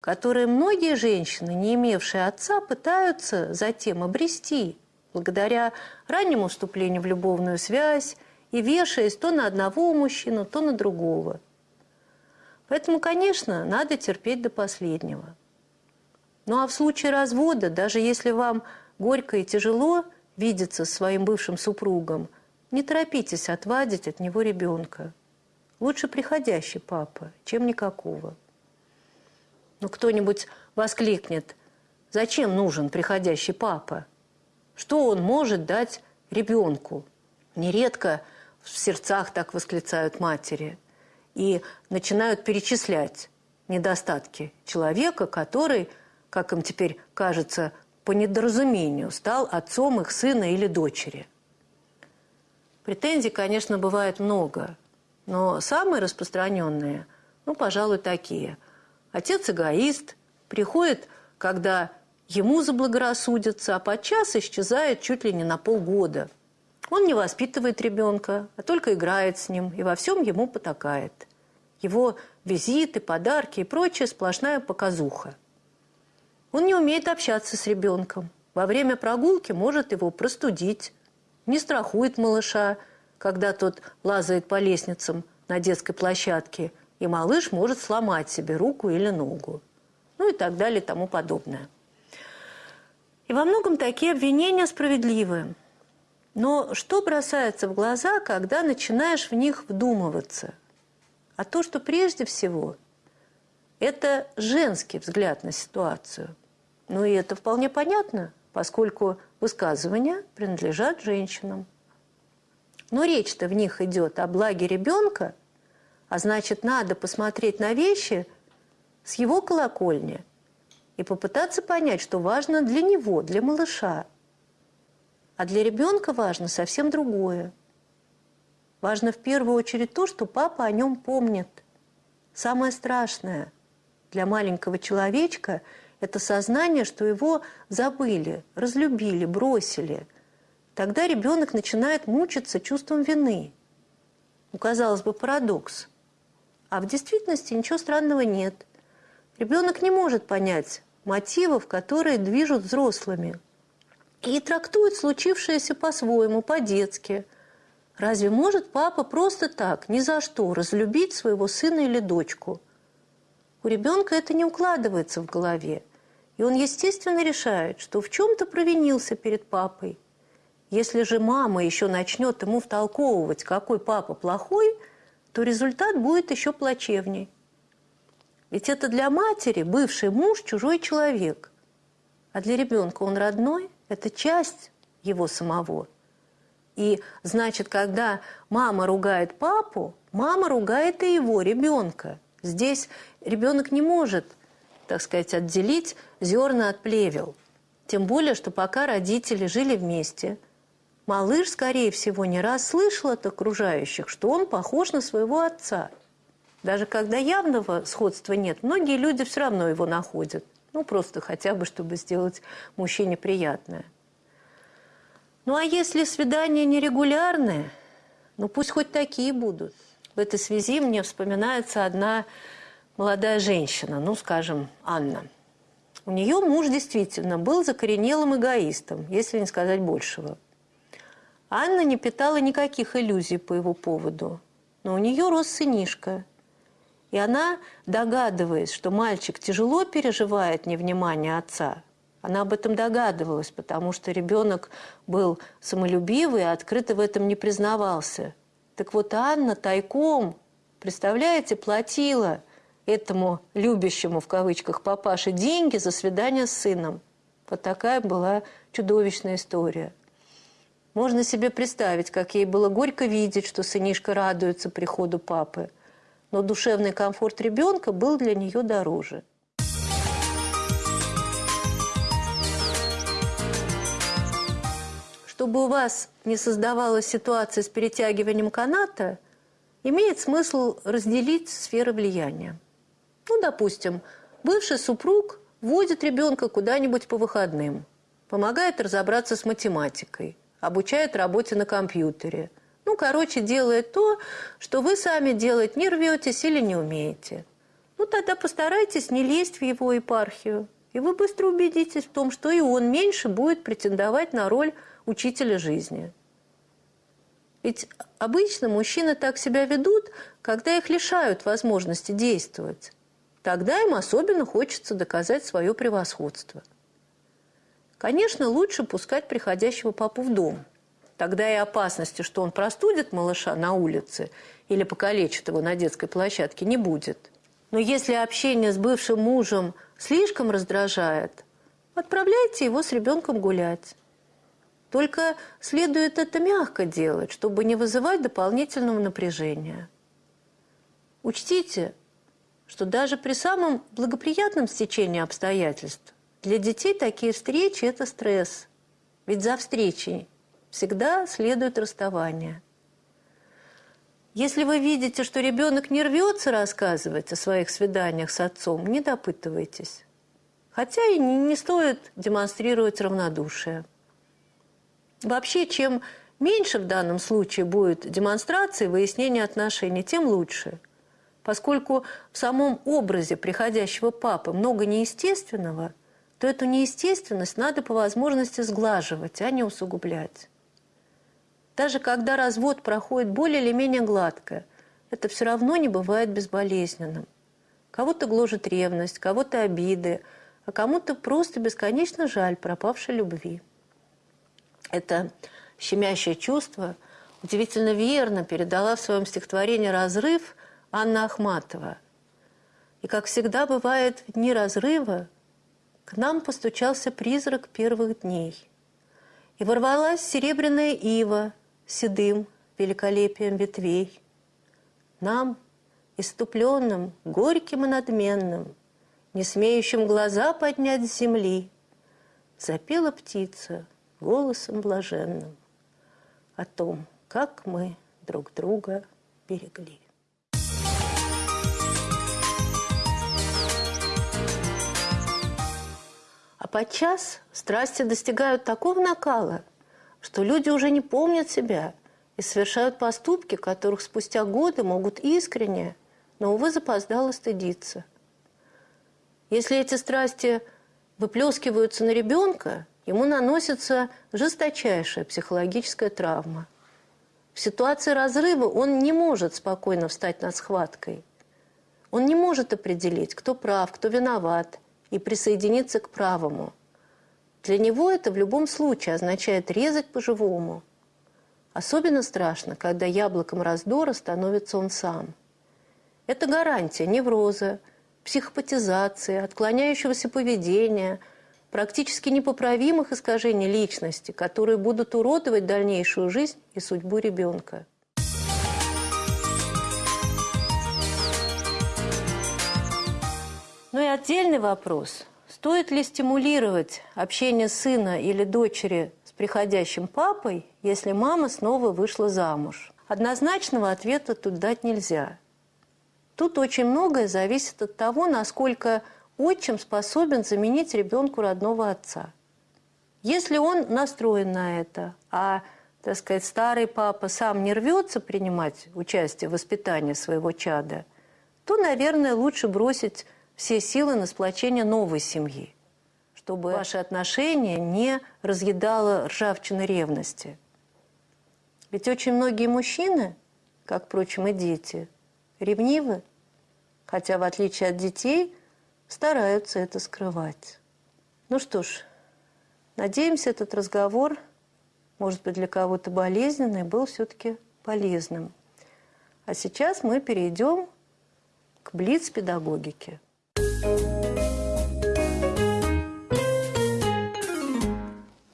которые многие женщины, не имевшие отца, пытаются затем обрести, благодаря раннему вступлению в любовную связь и вешаясь то на одного мужчину, то на другого. Поэтому, конечно, надо терпеть до последнего. Ну а в случае развода, даже если вам горько и тяжело видеться с своим бывшим супругом, не торопитесь отвадить от него ребенка. Лучше приходящий папа, чем никакого. Но кто-нибудь воскликнет, зачем нужен приходящий папа? Что он может дать ребенку? Нередко в сердцах так восклицают матери и начинают перечислять недостатки человека, который, как им теперь кажется, по недоразумению стал отцом их сына или дочери. Претензий, конечно, бывает много – но самые распространенные, ну, пожалуй, такие. Отец эгоист, приходит, когда ему заблагорассудится, а подчас исчезает чуть ли не на полгода. Он не воспитывает ребенка, а только играет с ним и во всем ему потакает. Его визиты, подарки и прочее сплошная показуха. Он не умеет общаться с ребенком. Во время прогулки может его простудить, не страхует малыша – когда тот лазает по лестницам на детской площадке, и малыш может сломать себе руку или ногу. Ну и так далее и тому подобное. И во многом такие обвинения справедливы. Но что бросается в глаза, когда начинаешь в них вдумываться? А то, что прежде всего это женский взгляд на ситуацию. Ну и это вполне понятно, поскольку высказывания принадлежат женщинам. Но речь-то в них идет о благе ребенка, а значит, надо посмотреть на вещи с его колокольни и попытаться понять, что важно для него, для малыша. А для ребенка важно совсем другое. Важно в первую очередь то, что папа о нем помнит. Самое страшное для маленького человечка – это сознание, что его забыли, разлюбили, бросили – Тогда ребенок начинает мучиться чувством вины. Ну, казалось бы, парадокс. А в действительности ничего странного нет. Ребенок не может понять мотивов, которые движут взрослыми. И трактует случившееся по-своему, по-детски. Разве может папа просто так, ни за что, разлюбить своего сына или дочку? У ребенка это не укладывается в голове. И он, естественно, решает, что в чем-то провинился перед папой – если же мама еще начнет ему втолковывать, какой папа плохой, то результат будет еще плачевней. Ведь это для матери бывший муж чужой человек. А для ребенка он родной, это часть его самого. И значит, когда мама ругает папу, мама ругает и его ребенка. Здесь ребенок не может, так сказать, отделить зерна от плевел. Тем более, что пока родители жили вместе – Малыш, скорее всего, не раз слышал от окружающих, что он похож на своего отца. Даже когда явного сходства нет, многие люди все равно его находят. Ну, просто хотя бы, чтобы сделать мужчине приятное. Ну, а если свидания нерегулярные, ну, пусть хоть такие будут. В этой связи мне вспоминается одна молодая женщина, ну, скажем, Анна. У нее муж действительно был закоренелым эгоистом, если не сказать большего. Анна не питала никаких иллюзий по его поводу, но у нее рос сынишка. И она, догадываясь, что мальчик тяжело переживает невнимание отца, она об этом догадывалась, потому что ребенок был самолюбивый, а открыто в этом не признавался. Так вот Анна тайком, представляете, платила этому любящему в кавычках папаше деньги за свидание с сыном. Вот такая была чудовищная история. Можно себе представить, как ей было горько видеть, что сынишка радуется приходу папы. Но душевный комфорт ребенка был для нее дороже. Чтобы у вас не создавалась ситуация с перетягиванием каната, имеет смысл разделить сферы влияния. Ну, допустим, бывший супруг водит ребенка куда-нибудь по выходным, помогает разобраться с математикой, обучает работе на компьютере. Ну, короче, делает то, что вы сами делать не рветесь или не умеете. ну тогда постарайтесь не лезть в его епархию. И вы быстро убедитесь в том, что и он меньше будет претендовать на роль учителя жизни. Ведь обычно мужчины так себя ведут, когда их лишают возможности действовать. Тогда им особенно хочется доказать свое превосходство. Конечно, лучше пускать приходящего папу в дом. Тогда и опасности, что он простудит малыша на улице или покалечит его на детской площадке, не будет. Но если общение с бывшим мужем слишком раздражает, отправляйте его с ребенком гулять. Только следует это мягко делать, чтобы не вызывать дополнительного напряжения. Учтите, что даже при самом благоприятном стечении обстоятельств для детей такие встречи – это стресс. Ведь за встречей всегда следует расставание. Если вы видите, что ребенок не рвется рассказывать о своих свиданиях с отцом, не допытывайтесь. Хотя и не, стоит демонстрировать равнодушие. Вообще, чем меньше в данном случае будет демонстрации, выяснения отношений, тем лучше. Поскольку в самом образе приходящего папы много неестественного, то эту неестественность надо по возможности сглаживать, а не усугублять. Даже когда развод проходит более или менее гладко, это все равно не бывает безболезненным. Кого-то гложет ревность, кого-то обиды, а кому-то просто бесконечно жаль пропавшей любви. Это щемящее чувство удивительно верно передала в своем стихотворении «Разрыв» Анна Ахматова. И, как всегда бывает в дни разрыва, к нам постучался призрак первых дней. И ворвалась серебряная ива седым великолепием ветвей. Нам, иступленным, горьким и надменным, не смеющим глаза поднять с земли, запела птица — голосом блаженным о том, как мы друг друга берегли. Подчас страсти достигают такого накала, что люди уже не помнят себя и совершают поступки, которых спустя годы могут искренне, но, увы, запоздало стыдиться. Если эти страсти выплескиваются на ребенка, ему наносится жесточайшая психологическая травма. В ситуации разрыва он не может спокойно встать над схваткой. Он не может определить, кто прав, кто виноват, и присоединиться к правому. Для него это в любом случае означает резать по-живому. Особенно страшно, когда яблоком раздора становится он сам. Это гарантия невроза, психопатизации, отклоняющегося поведения – практически непоправимых искажений личности, которые будут уродовать дальнейшую жизнь и судьбу ребенка. Ну и отдельный вопрос. Стоит ли стимулировать общение сына или дочери с приходящим папой, если мама снова вышла замуж? Однозначного ответа тут дать нельзя. Тут очень многое зависит от того, насколько отчим способен заменить ребенку родного отца. Если он настроен на это, а, так сказать, старый папа сам не рвется принимать участие в воспитании своего чада, то, наверное, лучше бросить все силы на сплочение новой семьи, чтобы ваши отношения не разъедало ржавчины ревности. Ведь очень многие мужчины, как, впрочем, и дети, ревнивы, хотя, в отличие от детей, стараются это скрывать. Ну что ж, надеемся, этот разговор, может быть, для кого-то болезненный, был все-таки полезным. А сейчас мы перейдем к блиц-педагогике.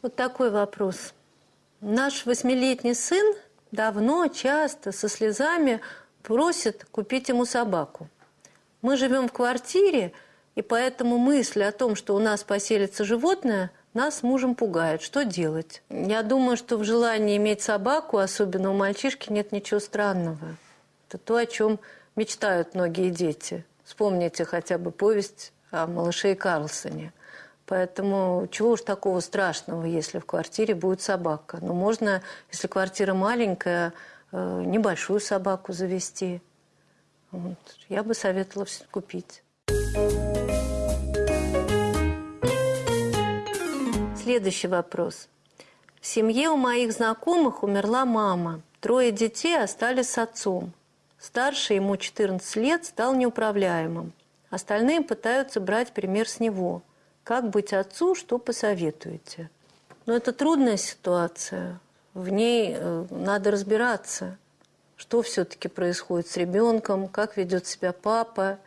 Вот такой вопрос. Наш восьмилетний сын давно, часто, со слезами просит купить ему собаку. Мы живем в квартире, и поэтому мысль о том, что у нас поселится животное, нас мужем пугает. Что делать? Я думаю, что в желании иметь собаку, особенно у мальчишки, нет ничего странного. Это то, о чем мечтают многие дети. Вспомните хотя бы повесть о малыше Карлсоне. Поэтому чего уж такого страшного, если в квартире будет собака. Ну, можно, если квартира маленькая, э, небольшую собаку завести. Вот. Я бы советовала купить. Следующий вопрос. В семье у моих знакомых умерла мама. Трое детей остались с отцом. Старший, ему 14 лет, стал неуправляемым. Остальные пытаются брать пример с него. Как быть отцу, что посоветуете? Но это трудная ситуация. В ней э, надо разбираться, что все-таки происходит с ребенком, как ведет себя папа.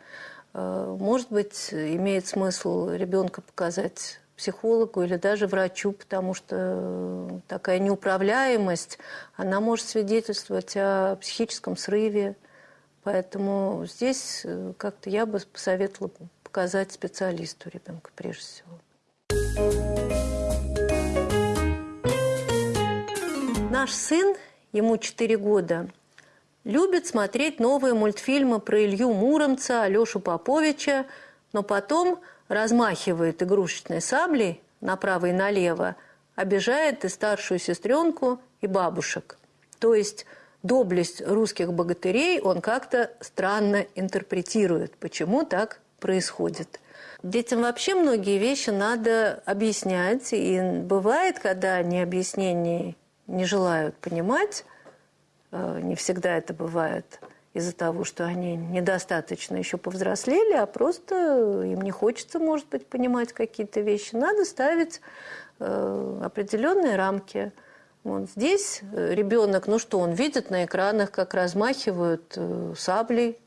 Э, может быть, имеет смысл ребенка показать психологу или даже врачу, потому что такая неуправляемость, она может свидетельствовать о психическом срыве. Поэтому здесь э, как-то я бы посоветовала показать специалисту ребенка прежде всего. Наш сын, ему 4 года, любит смотреть новые мультфильмы про Илью Муромца, Алешу Поповича, но потом размахивает игрушечной саблей направо и налево, обижает и старшую сестренку, и бабушек. То есть доблесть русских богатырей он как-то странно интерпретирует. Почему так происходит? Детям вообще многие вещи надо объяснять. И бывает, когда они объяснений не желают понимать, э, не всегда это бывает из-за того, что они недостаточно еще повзрослели, а просто им не хочется, может быть, понимать какие-то вещи. Надо ставить э, определенные рамки – вот здесь ребенок, ну что, он видит на экранах, как размахивают э, саблей,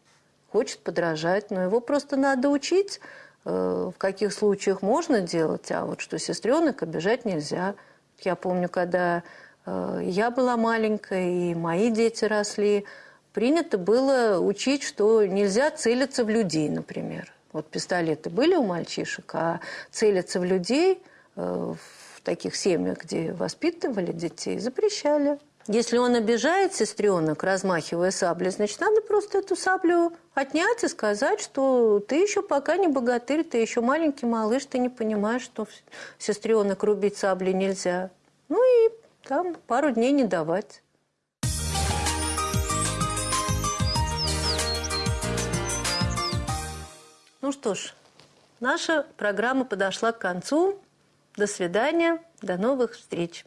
хочет подражать, но его просто надо учить, э, в каких случаях можно делать, а вот что сестренок обижать нельзя. Я помню, когда я была маленькая, и мои дети росли, принято было учить, что нельзя целиться в людей, например. Вот пистолеты были у мальчишек, а целиться в людей в таких семьях, где воспитывали детей, запрещали. Если он обижает сестренок, размахивая саблей, значит, надо просто эту саблю отнять и сказать, что ты еще пока не богатырь, ты еще маленький малыш, ты не понимаешь, что сестренок рубить сабли нельзя. Ну и там пару дней не давать. Ну что ж, наша программа подошла к концу. До свидания, до новых встреч.